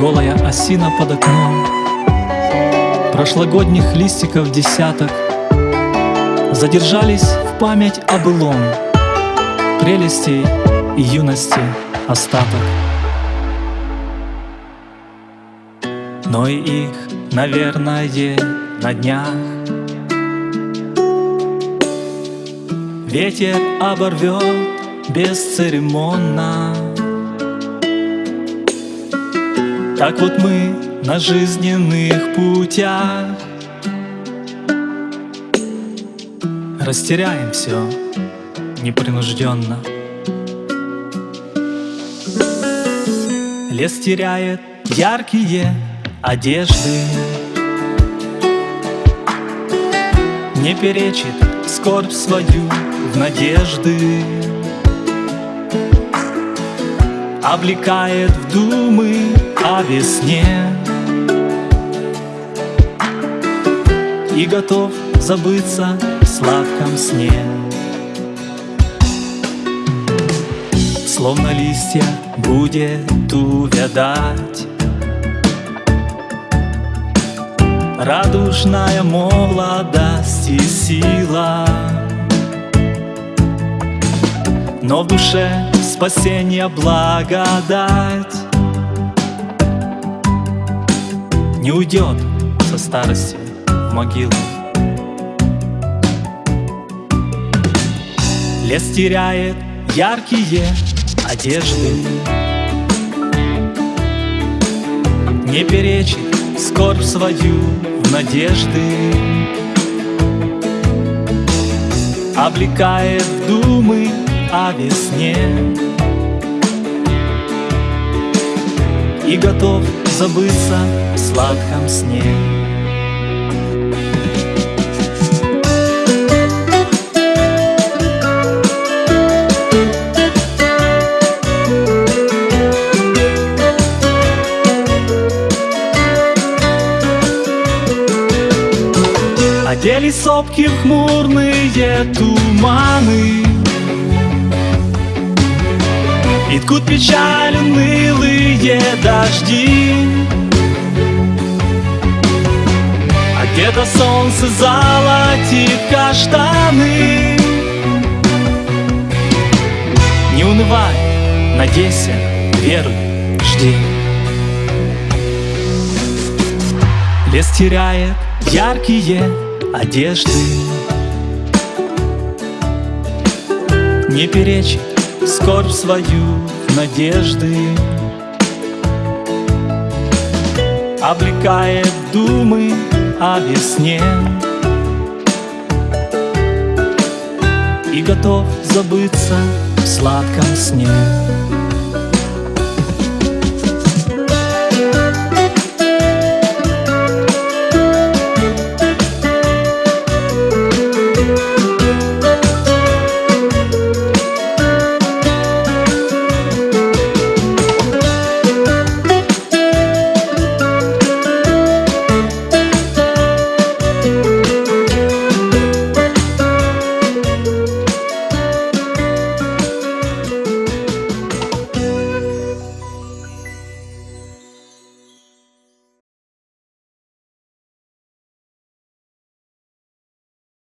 Голая осина под окном. Прошлогодних листиков десяток. Задержались в память о былом. Прелести и юности остаток. Но и их, наверное, на днях. Ветер оборвет бесцеремонно Так вот мы на жизненных путях. Растеряем все непринужденно Лес теряет яркие одежды. Не перечит скорбь свою в надежды Облекает в думы о весне. И готов забыться в сладком сне. Словно листья будет увядать. Радужная молодость и сила. Но в душе спасение благодать. Не уйдет со старости в могилу. Лес теряет яркие одежды. Не перечит скорбь свою в надежды. Облекает думы о весне. И готов забыться в сладком сне. Одели сопки в хмурные туманы И ткут печаль унылые дожди. А где-то солнце золотит каштаны. Не унывай, надейся, веруй, жди. Лес теряет яркие одежды. Не перечит скорбь свою в надежды Облекает думы о весне. И готов забыться в сладком сне